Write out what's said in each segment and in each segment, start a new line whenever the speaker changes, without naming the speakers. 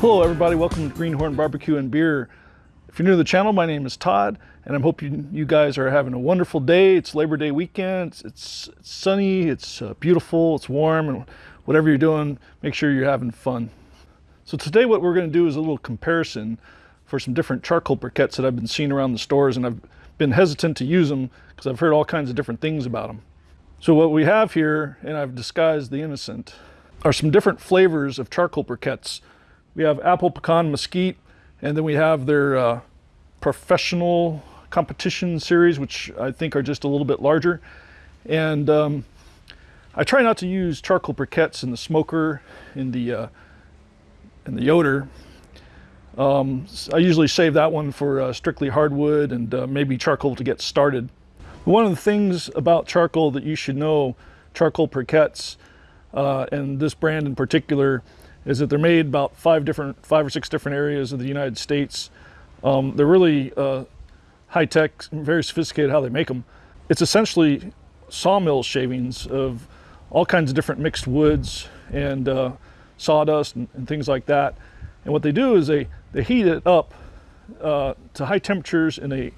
Hello everybody, welcome to Greenhorn Barbecue and Beer. If you're new to the channel, my name is Todd, and I'm hoping you guys are having a wonderful day. It's Labor Day weekend, it's, it's, sunny, it's uh, beautiful, it's warm, and whatever you're doing, make sure you're having fun. So today what we're gonna do is a little comparison for some different charcoal briquettes that I've been seeing around the stores, and I've been hesitant to use them because I've heard all kinds of different things about them. So what we have here, and I've disguised the innocent, are some different flavors of charcoal briquettes. We have apple pecan mesquite, and then we have their uh, professional competition series, which I think are just a little bit larger. And um, I try not to use charcoal briquettes in the smoker, in the uh, in the Yoder. Um, I usually save that one for uh, strictly hardwood and uh, maybe charcoal to get started. One of the things about charcoal that you should know, charcoal briquettes, uh, and this brand in particular, is that they're made about five different, five or six different areas of the United States. Um, they're really uh, high tech, very sophisticated how they make them. It's essentially sawmill shavings of all kinds of different mixed woods and uh, sawdust and, and, things like that. And what they do is they, they heat it up uh, to high temperatures in a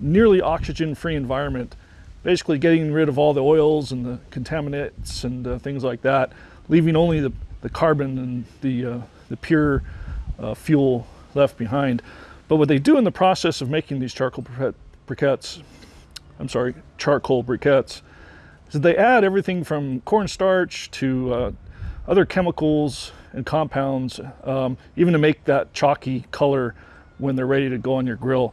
nearly oxygen-free environment, basically getting rid of all the oils and the contaminants and uh, things like that, leaving only the the carbon and the, uh, the pure uh, fuel left behind. But what they do in the process of making these charcoal briquettes, I'm sorry, charcoal briquettes, is that they add everything from cornstarch to uh, other chemicals and compounds, um, even to make that chalky color when they're ready to go on your grill.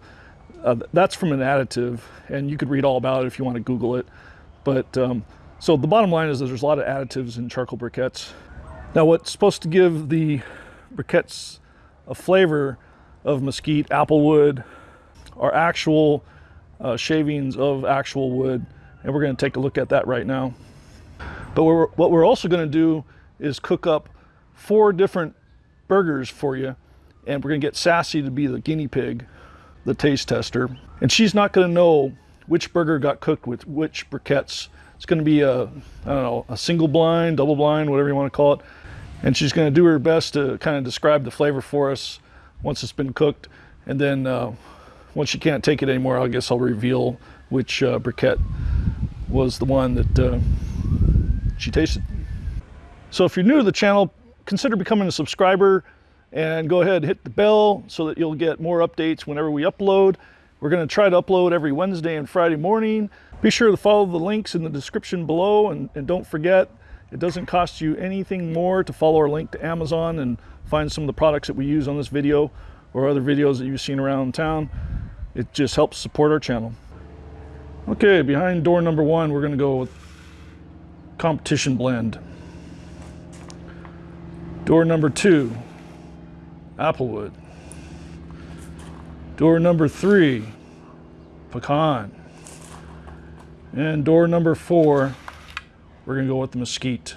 Uh, that's from an additive, and you could read all about it if you want to Google it. But um, so the bottom line is that there's a lot of additives in charcoal briquettes. Now what's supposed to give the briquettes a flavor of mesquite, applewood, are actual uh, shavings of actual wood. And we're gonna take a look at that right now. But we're, what we're also gonna do is cook up four different burgers for you. And we're gonna get Sassy to be the guinea pig, the taste tester. And she's not gonna know which burger got cooked with which briquettes. It's gonna be a, I don't know, a single blind, double blind, whatever you wanna call it and she's going to do her best to kind of describe the flavor for us once it's been cooked and then uh, once she can't take it anymore I guess I'll reveal which uh, briquette was the one that uh, she tasted. So if you're new to the channel consider becoming a subscriber and go ahead and hit the bell so that you'll get more updates whenever we upload. We're going to try to upload every Wednesday and Friday morning. Be sure to follow the links in the description below and, and don't forget it doesn't cost you anything more to follow our link to Amazon and find some of the products that we use on this video or other videos that you've seen around town. It just helps support our channel. Okay, behind door number one, we're gonna go with competition blend. Door number two, Applewood. Door number three, Pecan. And door number four, we're gonna go with the mesquite.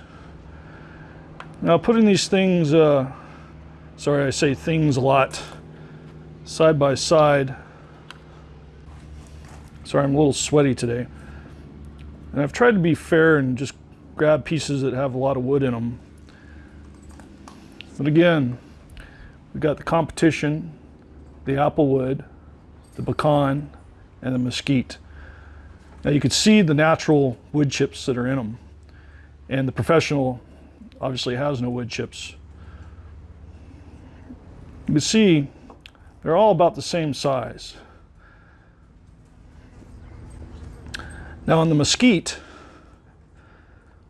Now putting these things, uh, sorry I say things a lot, side by side. Sorry, I'm a little sweaty today. And I've tried to be fair and just grab pieces that have a lot of wood in them. But again, we've got the competition, the applewood, the pecan, and the mesquite. Now you can see the natural wood chips that are in them. And the professional obviously has no wood chips. You can see they're all about the same size. Now on the mesquite,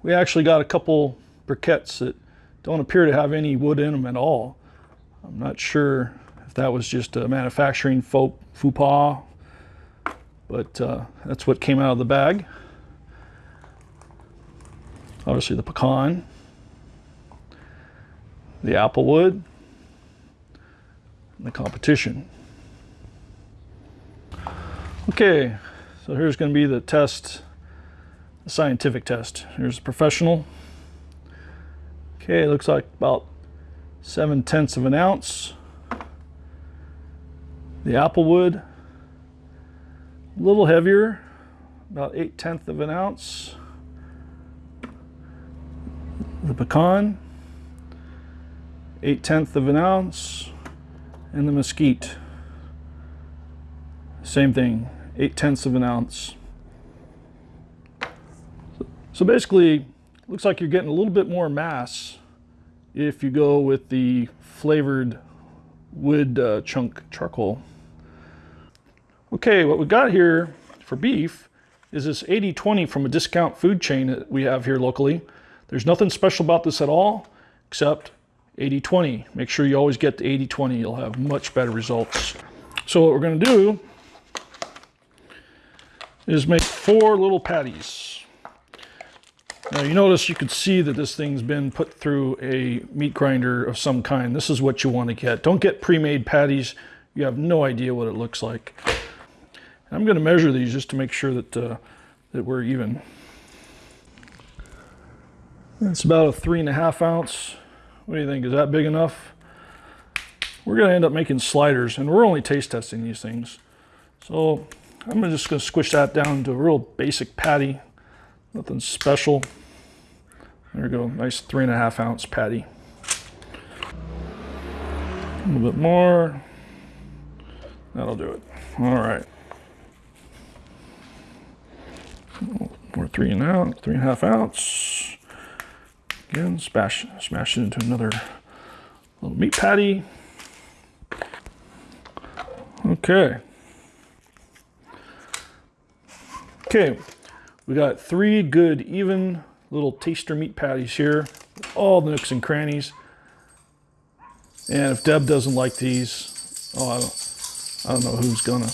we actually got a couple briquettes that don't appear to have any wood in them at all. I'm not sure if that was just a manufacturing faux, faux pas, but uh, that's what came out of the bag obviously the pecan, the applewood, and the competition. Okay, so here's going to be the test, the scientific test. Here's the professional. Okay, looks like about 7 tenths of an ounce. The applewood, a little heavier, about 8 tenths of an ounce the pecan, 8 tenths of an ounce. And the mesquite, same thing, 8 tenths of an ounce. So basically, looks like you're getting a little bit more mass if you go with the flavored wood uh, chunk charcoal. Okay, what we got here for beef is this 80-20 from a discount food chain that we have here locally. There's nothing special about this at all, except 80-20. Make sure you always get the 80-20. You'll have much better results. So what we're going to do is make four little patties. Now you notice you can see that this thing's been put through a meat grinder of some kind. This is what you want to get. Don't get pre-made patties. You have no idea what it looks like. I'm going to measure these just to make sure that, uh, that we're even. It's about a three and a half ounce. What do you think? Is that big enough? We're going to end up making sliders, and we're only taste testing these things. So I'm just going to squish that down to a real basic patty. Nothing special. There we go, nice three and a half ounce patty. A little bit more. That'll do it. All right. More three and out, three and a half ounce. Again, smash, smash it into another little meat patty. Okay. Okay, we got three good, even little taster meat patties here. All the nooks and crannies. And if Deb doesn't like these, oh, I don't, I don't know who's gonna.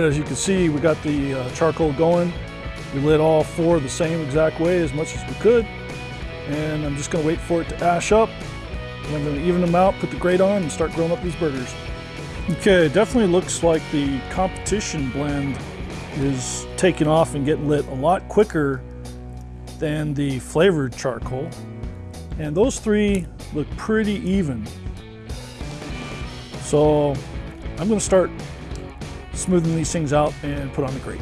Right, as you can see, we got the uh, charcoal going. We lit all four the same exact way as much as we could. And I'm just gonna wait for it to ash up. And I'm gonna even them out, put the grate on, and start grilling up these burgers. Okay, it definitely looks like the competition blend is taking off and getting lit a lot quicker than the flavored charcoal. And those three look pretty even. So I'm gonna start smoothing these things out and put on the grate.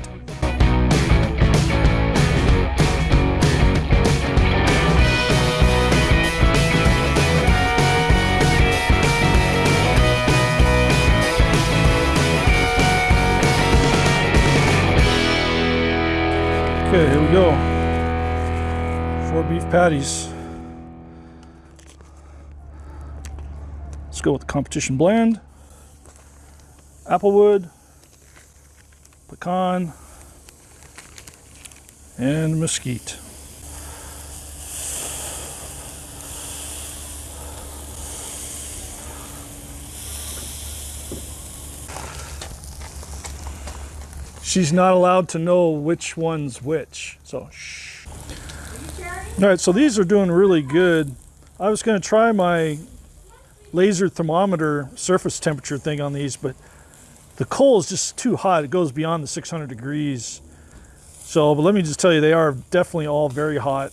Okay, here we go. Four beef patties. Let's go with the competition blend. Applewood, pecan, and mesquite. She's not allowed to know which one's which, so shh. All right, so these are doing really good. I was gonna try my laser thermometer surface temperature thing on these, but the coal is just too hot. It goes beyond the 600 degrees. So, but let me just tell you, they are definitely all very hot.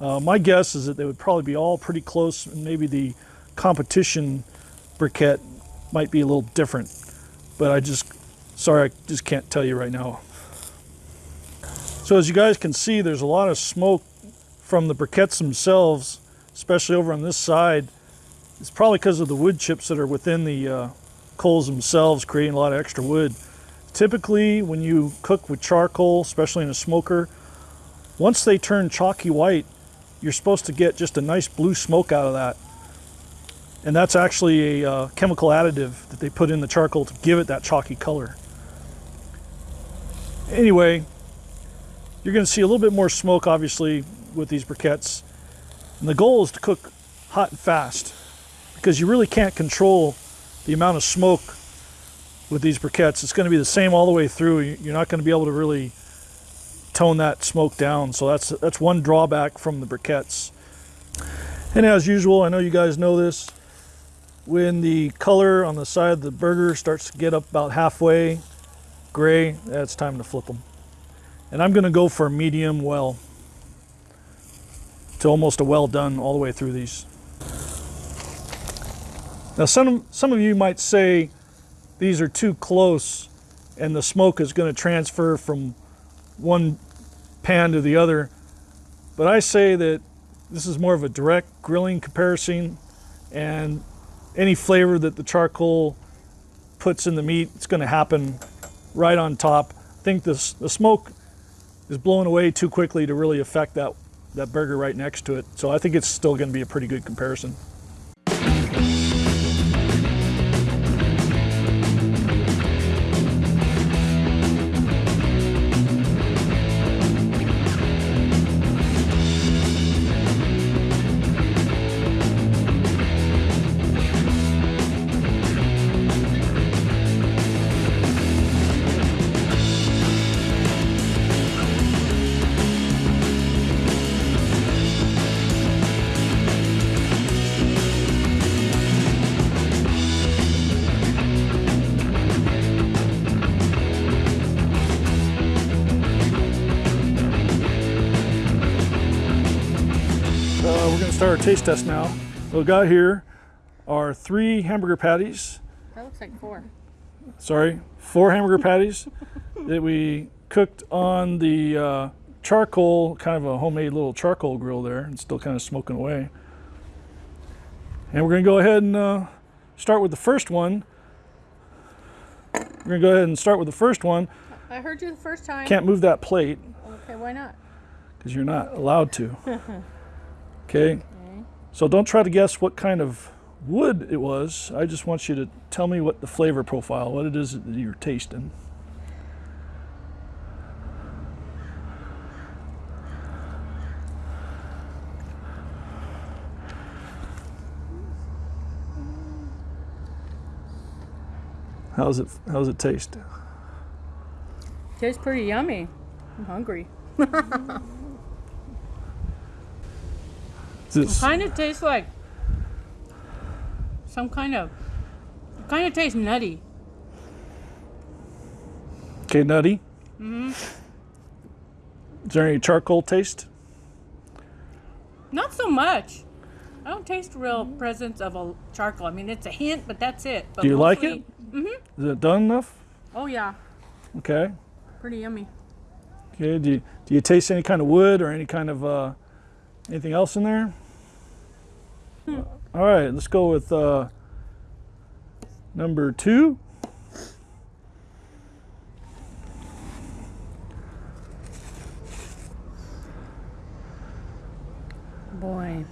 Uh, my guess is that they would probably be all pretty close. And maybe the competition briquette might be a little different. But I just, sorry, I just can't tell you right now. So as you guys can see, there's a lot of smoke from the briquettes themselves, especially over on this side. It's probably because of the wood chips that are within the uh, coals themselves creating a lot of extra wood. Typically when you cook with charcoal, especially in a smoker, once they turn chalky white, you're supposed to get just a nice blue smoke out of that. And that's actually a uh, chemical additive that they put in the charcoal to give it that chalky color. Anyway, you're going to see a little bit more smoke obviously with these briquettes. And the goal is to cook hot and fast because you really can't control the amount of smoke with these briquettes. It's going to be the same all the way through. You- You're not going to be able to really tone that smoke down. So that's that's one drawback from the briquettes. And as usual, I know you guys know this. When the color on the side of the burger starts to get up about halfway gray, that's time to flip them. And I'm going to go for medium well to almost a well done all the way through these. Now, some, some of you might say these are too close and the smoke is going to transfer from one pan to the other. But I say that this is more of a direct grilling comparison and any flavor that the charcoal puts in the meat, it's going to happen right on top. I think this, the smoke is blown away too quickly to really affect that, that burger right next to it. So I think it's still going to be a pretty good comparison. Start our taste test now. What we got here are three hamburger patties.
That looks like four.
Sorry, four hamburger patties that we cooked on the uh, charcoal, kind of a homemade little charcoal grill there, and still kind of smoking away. And we're going to go ahead and uh, start with the first one. We're going to go ahead and start with the first one.
I heard you the first time.
Can't move that plate
Okay, why not?
because you're not allowed to. Okay? So don't try to guess what kind of wood it was. I just want you to tell me what the flavor profile, what it is that you're tasting. How's it how's it taste?
Tastes pretty yummy. I'm hungry.
This-
Kind of tastes like some kind of. Kind of tastes nutty.
Okay, nutty. Mm-hmm. Is there any charcoal taste?
Not so much. I don't taste real presence of a charcoal. I mean, it's a hint, but that's it. But
Do you like it? Is it done enough?
Oh yeah,
Okay.
pretty yummy.
Okay. Do you, do you taste any kind of wood or any kind of uh, anything else in there? All right. Let's go with uh, number two.
Boy,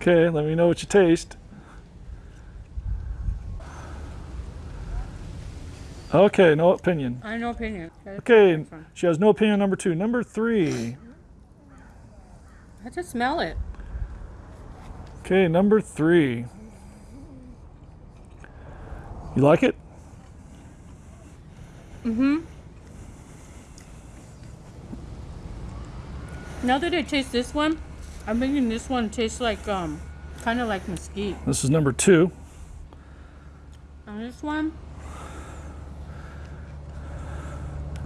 Okay. Let me know what you taste. Okay. No opinion.
I have no opinion. Okay,
Okay. She has no opinion on number two. Number three.
I just smell it.
Okay. Number three. You like it? Mm-hmm.
Now that I taste this one, I'm thinking this one tastes like um, kind of like mesquite.
This is number two.
And this one,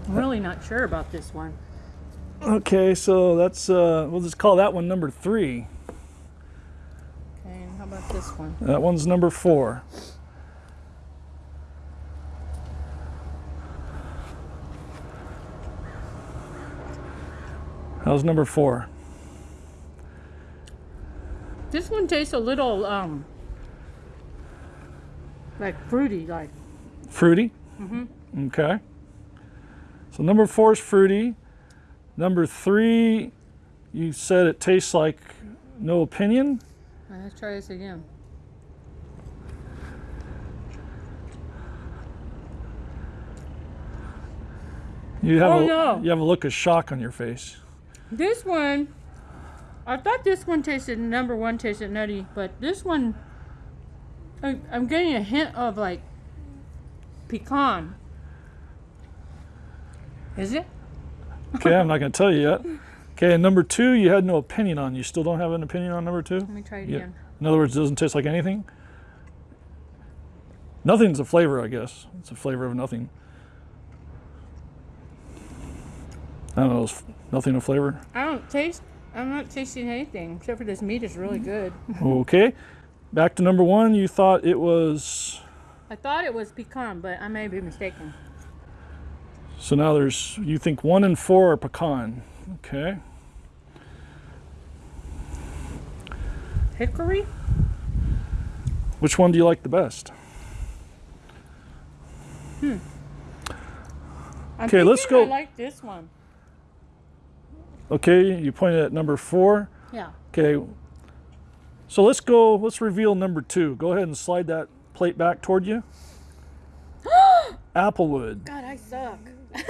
I'm really not sure about this one.
Okay, so that's uh, we'll just call that one number three.
Okay, and how about this one?
That one's number four. How's number four?
This one tastes a little um, like fruity, like
Fruity. Mm-hmm. Okay. So number four is fruity. Number three, you said it tastes like no opinion.
let's try this again.
You have
Oh,
a
no.
you have a look of shock on your face.
This one, I thought this one tasted number one tasted nutty, but this one I, I'm getting a hint of like pecan. Is it?
Okay, I'm not going to tell you yet. Okay, and number two, you had no opinion on. You still don't have an opinion on number two?
Let me try it
Yeah.
again.
In other words, it doesn't taste like anything? Nothing's a flavor, I guess. It's a flavor of nothing. I don't know, is nothing a flavor?
I don't taste. I'm not tasting anything except for this meat is really good.
Okay. Back to number one, you thought it was.
I thought it was pecan, but I may be mistaken.
So now there's, you think one and four are pecan. Okay.
Hickory?
Which one do you like the best? Hmm.
I'm
Okay, let's
thinking I
go-
like this one.
Okay, you pointed at number four.
Yeah.
Okay. So let's go, let's reveal number two. Go ahead and slide that plate back toward you. Applewood.
God, I suck.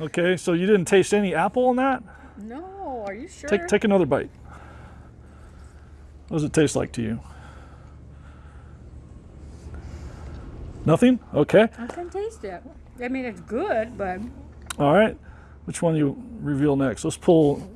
Okay, so you didn't taste any apple in that?
No, are you sure?
Take, take another bite. What does it taste like to you? Nothing? Okay.
I can taste it. I mean, it's good, but
All right. Which one you reveal next? Let's pull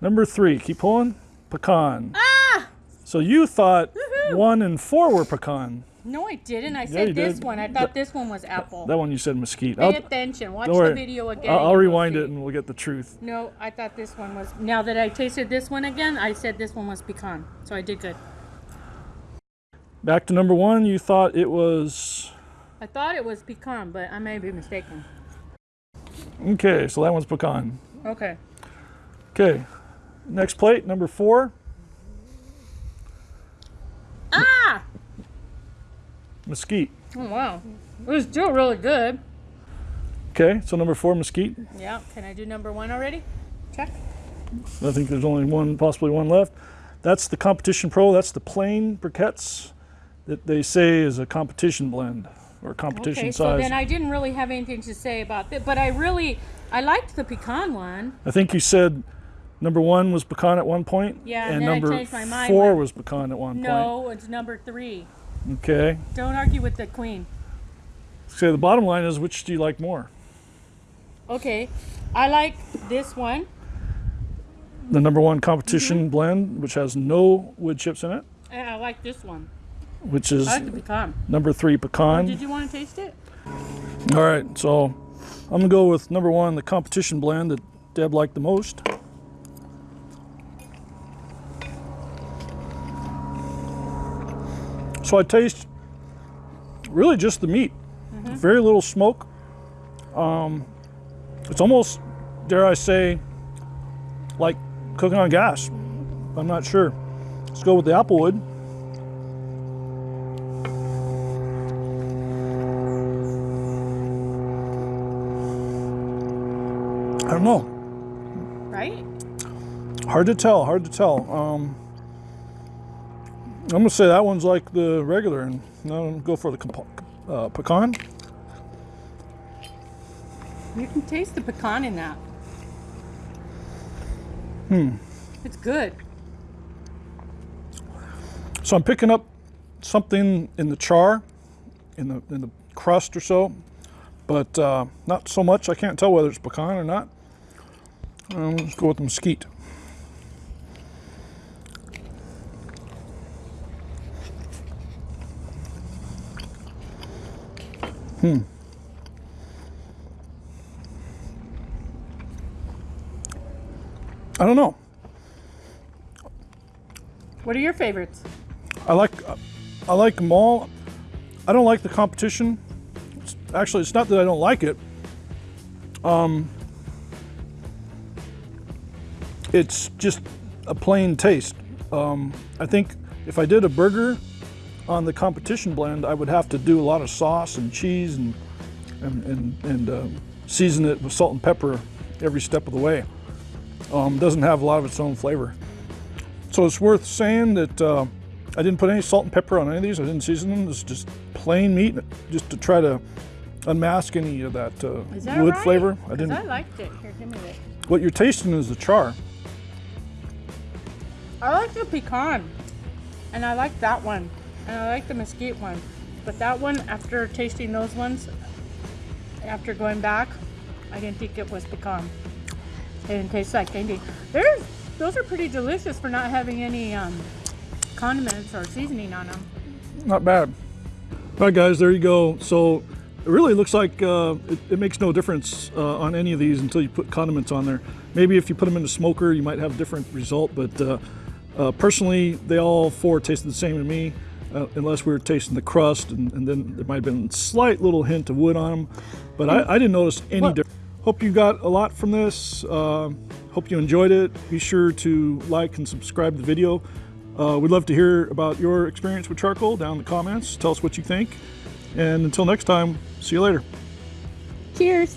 number three. Keep pulling. Pecan.
ah,
So you thought one and four were pecan.
No, I didn't. I said this
did.
one. I thought this one was apple.
That one you said mesquite.
Pay
I'll,
attention. Watch the video again.
I'll, I'll rewind it and we'll get the truth.
No, I thought this one was. Now that I tasted this one again, I said this one was pecan. So I did good.
Back to number one. You thought it was
I thought it was pecan, but I may be mistaken.
okay. So that one's pecan.
Okay.
Okay. Next plate, number four.
Ah!
Mesquite.
Oh, wow. It was still really good.
Okay. So number four, mesquite.
Yeah. Can I do number one already? Check.
I think there's only one, possibly one left. That's the Competition Pro. That's the plain briquettes that they say is a competition blend or competition
Okay, so then I didn't really have anything to say about that, but I really, I liked the pecan one.
I think you said number one was pecan at one point.
Yeah,
and
and
number
changed my mind
four was pecan at one point.
No, it's number three.
Okay.
Don't argue with the queen.
So the bottom line is, which do you like more?
Okay, I like this one.
The number one competition
Mm-hmm.
blend, which has no wood chips in it,
And I like this one.
which is
I like the pecan.
number three pecan.
Did you want to taste it?
All right, so I'm gonna go with number one, the competition blend that Deb liked the most. So I taste really just the meat, very little smoke. Um, it's almost, dare I say, like cooking on gas. I'm not sure. Let's go with the applewood. I don't know.
Right?
Hard to tell. Hard to tell. Um, I'm gonna say that one's like the regular, and now I'm gonna go for the uh, pecan.
You can taste the pecan in that. Hmm. It's good.
So I'm picking up something in the char, in the in the crust or so, but uh, not so much. I can't tell whether it's pecan or not. Um, let's go with the mesquite. Hmm. I don't know.
What are your favorites?
I like I like them all. I don't like the competition. It's, actually, it's not that I don't like it. Um, it's just a plain taste. Um, I think if I did a burger on the competition blend, I would have to do a lot of sauce and cheese and and and, and uh, season it with salt and pepper every step of the way. Um, doesn't have a lot of its own flavor. So it's worth saying that uh, I didn't put any salt and pepper on any of these. I didn't season them. It's just plain meat, just to try to unmask any of that, uh,
that
wood
right?
flavor. I didn't.
I liked it. Here, give me this.
What you're tasting is the char.
I like the pecan, and I like that one. And I like the mesquite one. But that one, after tasting those ones, after going back, I didn't think it was pecan. It didn't taste like candy. They're, those are pretty delicious for not having any um, condiments or seasoning on them.
Not bad. All right, guys, there you go. So it really looks like uh, it, it makes no difference uh, on any of these until you put condiments on there. Maybe if you put them in the smoker, you might have a different result. But uh, uh, personally, they all four tasted the same to me, uh, unless we were tasting the crust, and, and then there might have been a slight little hint of wood on them. But I, I didn't notice any
Well-
difference. Hope you got a lot from this. Uh, hope you enjoyed it. Be sure to like and subscribe to the video. Uh, we'd love to hear about your experience with charcoal down in the comments. Tell us what you think. And until next time, see you later.
Cheers!